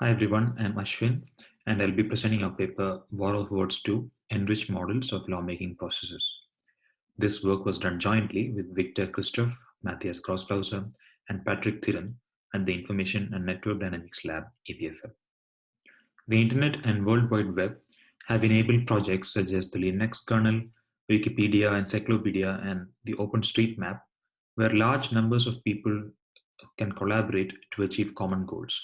Hi everyone, I'm Ashwin and I'll be presenting our paper War of Words 2 Enriched Models of Lawmaking Processes. This work was done jointly with Victor Kristof, Matthias Grossglauser, and Patrick Thiran at the Information and Network Dynamics Lab, EPFL. The Internet and World Wide Web have enabled projects such as the Linux kernel, Wikipedia, Encyclopedia, and the OpenStreetMap, where large numbers of people can collaborate to achieve common goals.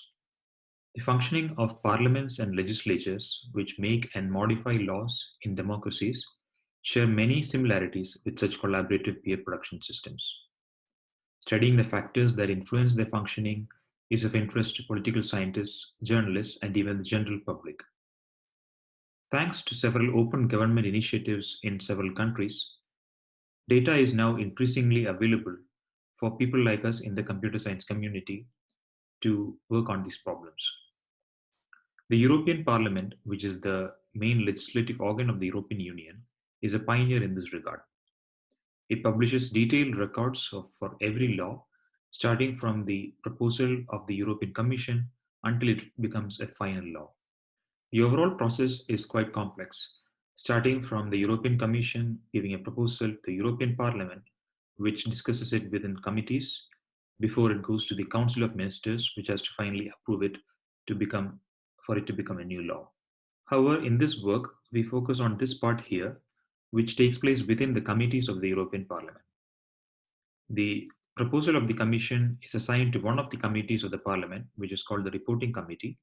The functioning of parliaments and legislatures, which make and modify laws in democracies, share many similarities with such collaborative peer production systems. Studying the factors that influence their functioning is of interest to political scientists, journalists, and even the general public. Thanks to several open government initiatives in several countries, data is now increasingly available for people like us in the computer science community to work on these problems. The European Parliament, which is the main legislative organ of the European Union, is a pioneer in this regard. It publishes detailed records of, for every law, starting from the proposal of the European Commission until it becomes a final law. The overall process is quite complex, starting from the European Commission giving a proposal to the European Parliament, which discusses it within committees before it goes to the Council of Ministers, which has to finally approve it to become for it to become a new law. However, in this work, we focus on this part here, which takes place within the committees of the European Parliament. The proposal of the Commission is assigned to one of the committees of the Parliament, which is called the Reporting Committee,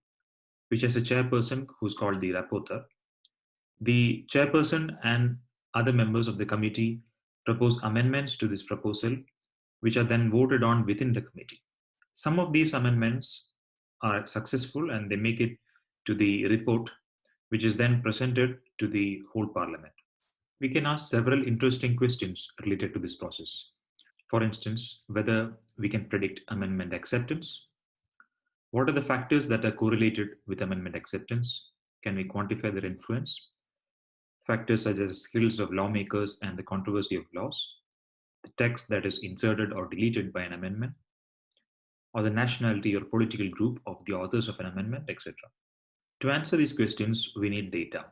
which has a chairperson who's called the rapporteur. The chairperson and other members of the committee propose amendments to this proposal, which are then voted on within the committee. Some of these amendments are successful and they make it to the report, which is then presented to the whole parliament. We can ask several interesting questions related to this process. For instance, whether we can predict amendment acceptance. What are the factors that are correlated with amendment acceptance? Can we quantify their influence? Factors such as skills of lawmakers and the controversy of laws, the text that is inserted or deleted by an amendment, or the nationality or political group of the authors of an amendment, etc. To answer these questions, we need data.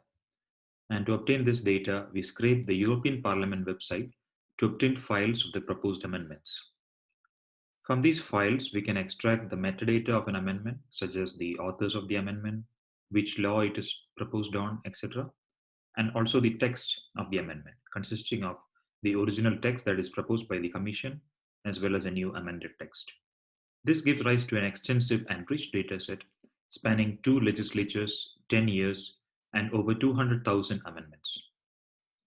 And to obtain this data, we scrape the European Parliament website to obtain files of the proposed amendments. From these files, we can extract the metadata of an amendment, such as the authors of the amendment, which law it is proposed on, etc. And also the text of the amendment, consisting of the original text that is proposed by the Commission, as well as a new amended text. This gives rise to an extensive and rich dataset spanning two legislatures, 10 years, and over 200,000 amendments.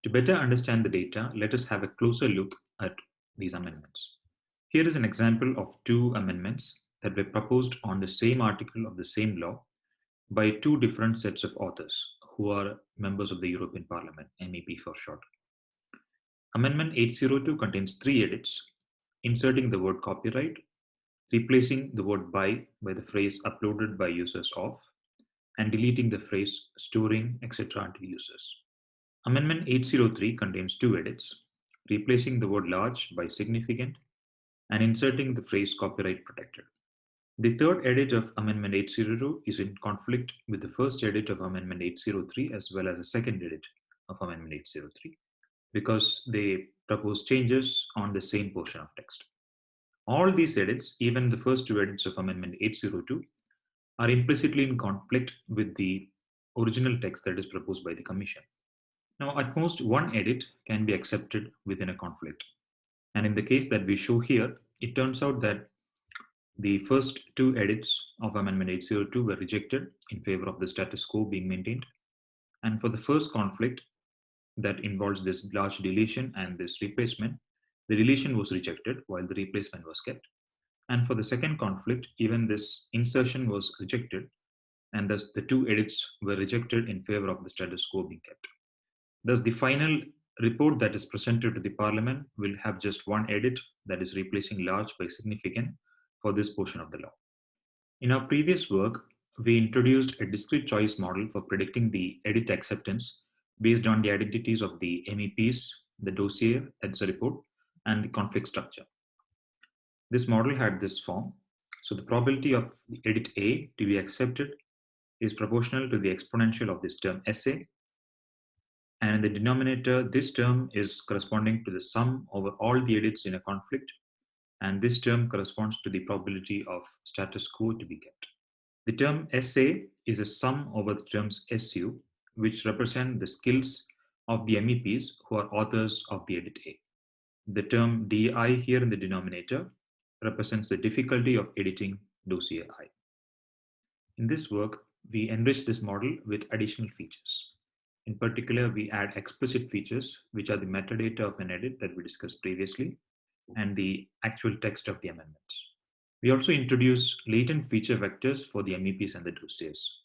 To better understand the data, let us have a closer look at these amendments. Here is an example of two amendments that were proposed on the same article of the same law by two different sets of authors who are members of the European Parliament, MEP for short. Amendment 802 contains three edits, inserting the word copyright replacing the word by by the phrase uploaded by users of, and deleting the phrase storing, etc. until users. Amendment 803 contains two edits, replacing the word large by significant and inserting the phrase copyright protected. The third edit of Amendment 802 is in conflict with the first edit of Amendment 803 as well as the second edit of Amendment 803 because they propose changes on the same portion of text. All these edits, even the first two edits of Amendment 802, are implicitly in conflict with the original text that is proposed by the Commission. Now, at most one edit can be accepted within a conflict. And in the case that we show here, it turns out that the first two edits of Amendment 802 were rejected in favor of the status quo being maintained. And for the first conflict that involves this large deletion and this replacement, the deletion was rejected while the replacement was kept. And for the second conflict, even this insertion was rejected and thus the two edits were rejected in favor of the status quo being kept. Thus the final report that is presented to the parliament will have just one edit that is replacing large by significant for this portion of the law. In our previous work, we introduced a discrete choice model for predicting the edit acceptance based on the identities of the MEPs, the dossier, that's the report, and the conflict structure. This model had this form. So the probability of edit A to be accepted is proportional to the exponential of this term SA. And in the denominator, this term is corresponding to the sum over all the edits in a conflict. And this term corresponds to the probability of status quo to be kept. The term SA is a sum over the terms SU, which represent the skills of the MEPs who are authors of the edit A. The term DI here in the denominator represents the difficulty of editing dossier I. In this work, we enrich this model with additional features. In particular, we add explicit features, which are the metadata of an edit that we discussed previously, and the actual text of the amendments. We also introduce latent feature vectors for the MEPs and the dossiers.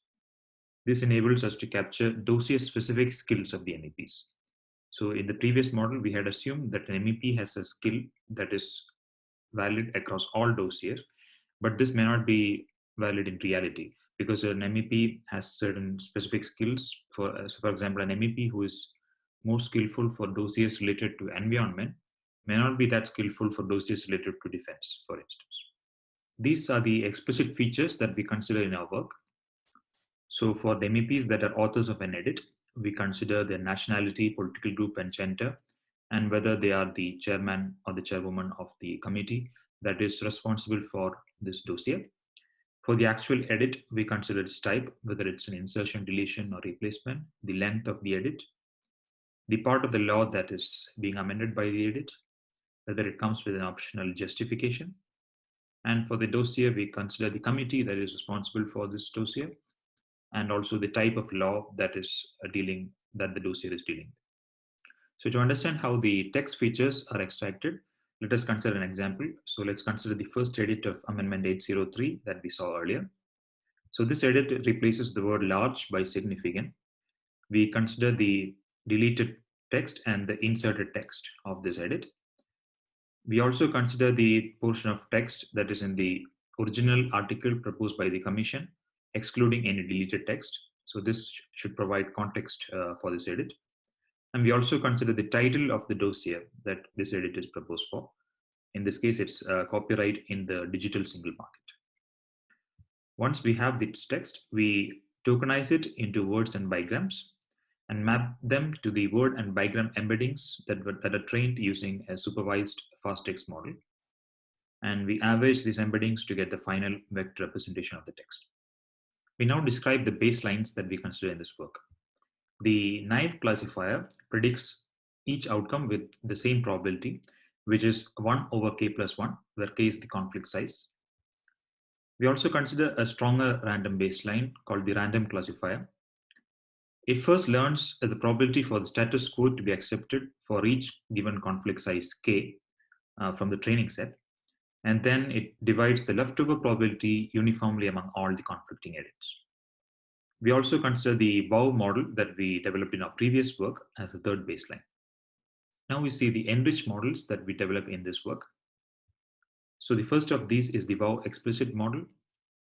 This enables us to capture dossier-specific skills of the MEPs. So in the previous model, we had assumed that an MEP has a skill that is valid across all dossiers, but this may not be valid in reality because an MEP has certain specific skills. For, uh, so for example, an MEP who is more skillful for dossiers related to environment may not be that skillful for dossiers related to defense, for instance. These are the explicit features that we consider in our work. So for the MEPs that are authors of an edit, we consider their nationality, political group, and gender, and whether they are the chairman or the chairwoman of the committee that is responsible for this dossier. For the actual edit, we consider its type, whether it's an insertion, deletion, or replacement, the length of the edit, the part of the law that is being amended by the edit, whether it comes with an optional justification. And for the dossier, we consider the committee that is responsible for this dossier, and also the type of law that is uh, dealing that the dossier is dealing. So to understand how the text features are extracted, let us consider an example. So let's consider the first edit of Amendment 803 that we saw earlier. So this edit replaces the word large by significant. We consider the deleted text and the inserted text of this edit. We also consider the portion of text that is in the original article proposed by the commission excluding any deleted text. So this should provide context uh, for this edit. And we also consider the title of the dossier that this edit is proposed for. In this case, it's uh, copyright in the digital single market. Once we have this text, we tokenize it into words and bigrams and map them to the word and bigram embeddings that, that are trained using a supervised fastText model. And we average these embeddings to get the final vector representation of the text. We now describe the baselines that we consider in this work. The naive classifier predicts each outcome with the same probability, which is 1 over k plus 1, where k is the conflict size. We also consider a stronger random baseline called the random classifier. It first learns the probability for the status quo to be accepted for each given conflict size k uh, from the training set and then it divides the leftover probability uniformly among all the conflicting edits. We also consider the WOW model that we developed in our previous work as a third baseline. Now we see the enriched models that we develop in this work. So the first of these is the WOW explicit model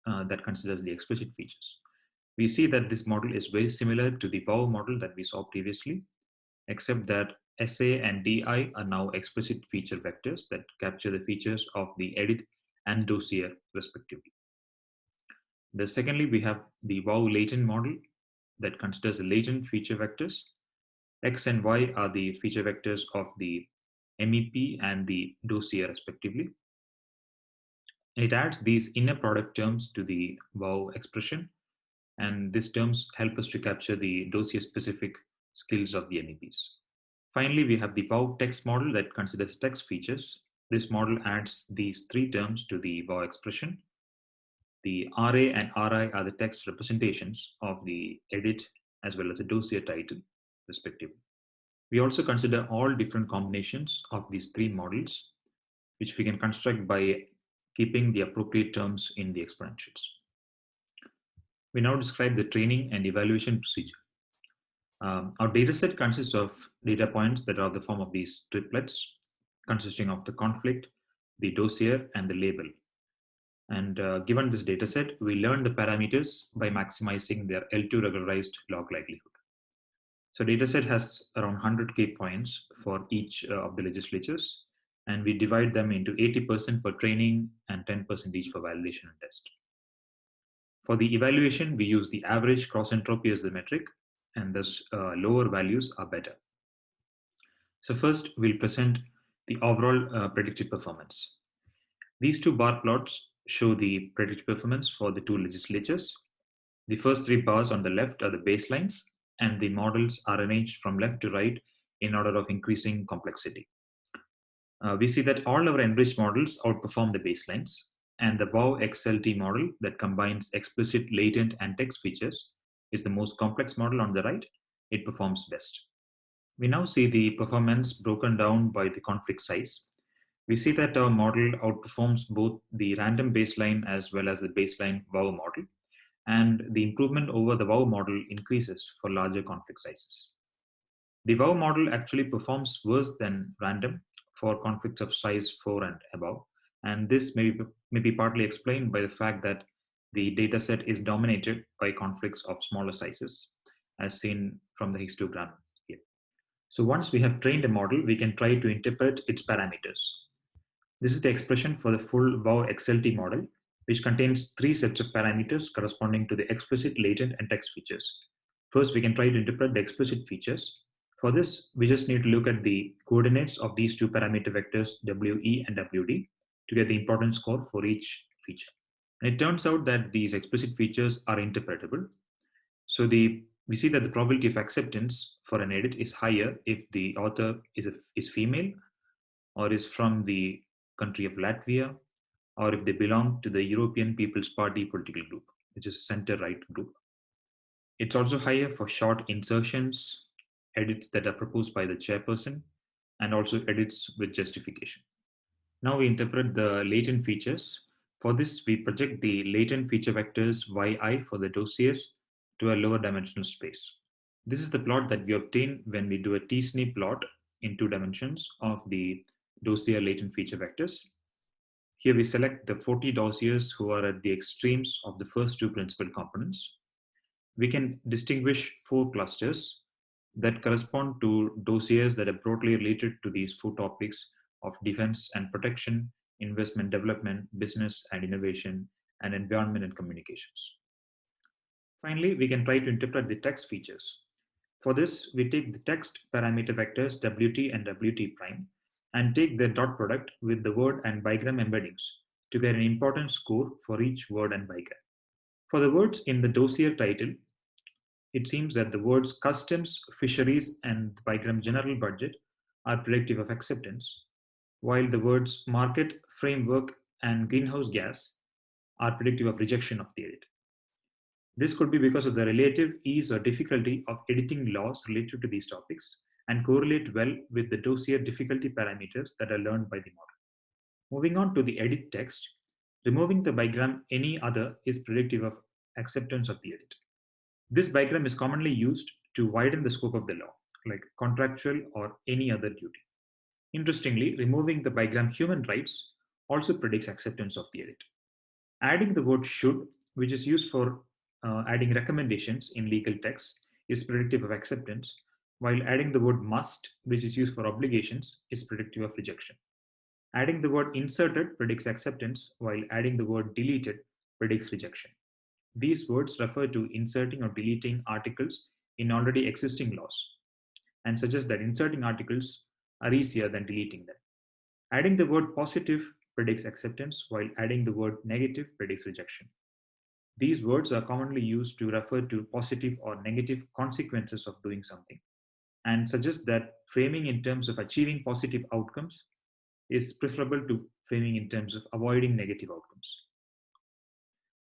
uh, that considers the explicit features. We see that this model is very similar to the WOW model that we saw previously, except that SA and DI are now explicit feature vectors that capture the features of the edit and dossier respectively. The secondly, we have the WOW latent model that considers the latent feature vectors. X and Y are the feature vectors of the MEP and the dossier respectively. It adds these inner product terms to the WOW expression, and these terms help us to capture the dossier specific skills of the MEPs. Finally, we have the WOW text model that considers text features. This model adds these three terms to the WOW expression. The RA and RI are the text representations of the edit as well as the dossier title, respectively. We also consider all different combinations of these three models, which we can construct by keeping the appropriate terms in the exponentials. We now describe the training and evaluation procedure. Um, our data set consists of data points that are the form of these triplets, consisting of the conflict, the dossier, and the label. And uh, given this data set, we learn the parameters by maximizing their L2 regularized log likelihood. So data set has around 100K points for each uh, of the legislatures. and we divide them into 80% for training and 10% each for validation and test. For the evaluation, we use the average cross entropy as the metric, and thus uh, lower values are better. So first, we'll present the overall uh, predicted performance. These two bar plots show the predicted performance for the two legislatures. The first three bars on the left are the baselines, and the models are arranged from left to right in order of increasing complexity. Uh, we see that all our enriched models outperform the baselines, and the WOW XLT model that combines explicit, latent, and text features is the most complex model on the right. It performs best. We now see the performance broken down by the conflict size. We see that our model outperforms both the random baseline as well as the baseline WOW model, and the improvement over the WOW model increases for larger conflict sizes. The WOW model actually performs worse than random for conflicts of size 4 and above, and this may be, may be partly explained by the fact that the dataset is dominated by conflicts of smaller sizes, as seen from the histogram here. So once we have trained a model, we can try to interpret its parameters. This is the expression for the full WOW XLT model, which contains three sets of parameters corresponding to the explicit, latent, and text features. First, we can try to interpret the explicit features. For this, we just need to look at the coordinates of these two parameter vectors, WE and WD, to get the importance score for each feature. And it turns out that these explicit features are interpretable. So the we see that the probability of acceptance for an edit is higher if the author is, a, is female or is from the country of Latvia or if they belong to the European People's Party political group, which is a center-right group. It's also higher for short insertions, edits that are proposed by the chairperson, and also edits with justification. Now we interpret the latent features. For this, we project the latent feature vectors yi for the dossiers to a lower dimensional space. This is the plot that we obtain when we do a t-SNE plot in two dimensions of the dossier latent feature vectors. Here we select the 40 dossiers who are at the extremes of the first two principal components. We can distinguish four clusters that correspond to dossiers that are broadly related to these four topics of defense and protection, investment development, business and innovation, and environment and communications. Finally, we can try to interpret the text features. For this, we take the text parameter vectors WT and WT prime and take their dot product with the word and bigram embeddings to get an important score for each word and bigram. For the words in the dossier title, it seems that the words customs, fisheries, and bigram general budget are predictive of acceptance, while the words market, framework, and greenhouse gas are predictive of rejection of the edit. This could be because of the relative ease or difficulty of editing laws related to these topics and correlate well with the dossier difficulty parameters that are learned by the model. Moving on to the edit text, removing the bigram any other is predictive of acceptance of the edit. This bigram is commonly used to widen the scope of the law, like contractual or any other duty. Interestingly, removing the bigram human rights also predicts acceptance of the edit. Adding the word should, which is used for uh, adding recommendations in legal texts, is predictive of acceptance, while adding the word must, which is used for obligations, is predictive of rejection. Adding the word inserted predicts acceptance, while adding the word deleted predicts rejection. These words refer to inserting or deleting articles in already existing laws and suggest that inserting articles are easier than deleting them. Adding the word positive predicts acceptance, while adding the word negative predicts rejection. These words are commonly used to refer to positive or negative consequences of doing something and suggest that framing in terms of achieving positive outcomes is preferable to framing in terms of avoiding negative outcomes.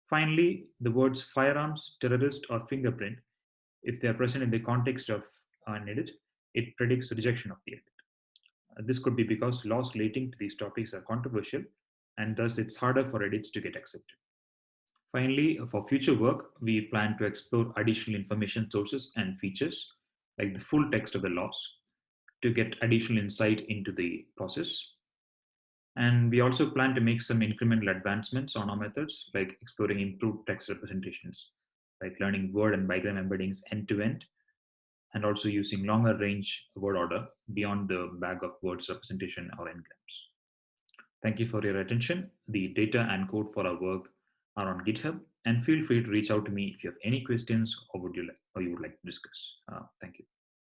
Finally, the words firearms, terrorist, or fingerprint, if they are present in the context of uh, an edit, it predicts rejection of the edit. This could be because laws relating to these topics are controversial, and thus it's harder for edits to get accepted. Finally, for future work, we plan to explore additional information sources and features like the full text of the laws to get additional insight into the process. And we also plan to make some incremental advancements on our methods, like exploring improved text representations, like learning word and bigram embeddings end to end, and also using longer range word order beyond the bag of words representation or n-grams. Thank you for your attention. The data and code for our work are on GitHub, and feel free to reach out to me if you have any questions or would you like or you would like to discuss. Uh, thank you.